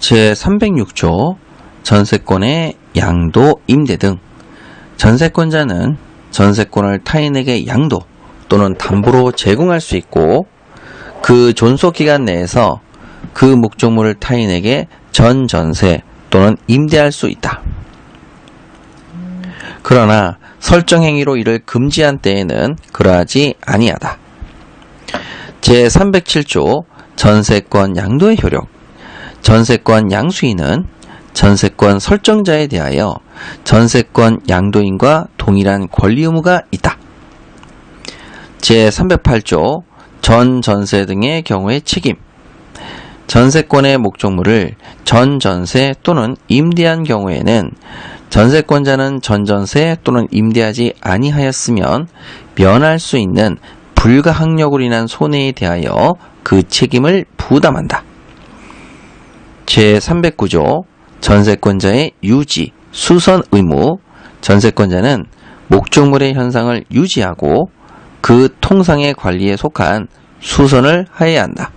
제306조 전세권의 양도, 임대 등 전세권자는 전세권을 타인에게 양도 또는 담보로 제공할 수 있고 그 존속 기간 내에서 그 목적물을 타인에게 전전세 또는 임대할 수 있다. 그러나 설정 행위로 이를 금지한 때에는 그러하지 아니하다. 제307조 전세권 양도의 효력 전세권 양수인은 전세권 설정자에 대하여 전세권 양도인과 동일한 권리 의무가 있다. 제308조 전전세 등의 경우의 책임 전세권의 목적물을 전전세 또는 임대한 경우에는 전세권자는 전전세 또는 임대하지 아니하였으면 면할 수 있는 불가항력으로 인한 손해에 대하여 그 책임을 부담한다. 제309조 전세권자의 유지, 수선 의무 전세권자는 목적물의 현상을 유지하고 그 통상의 관리에 속한 수선을 하여야 한다.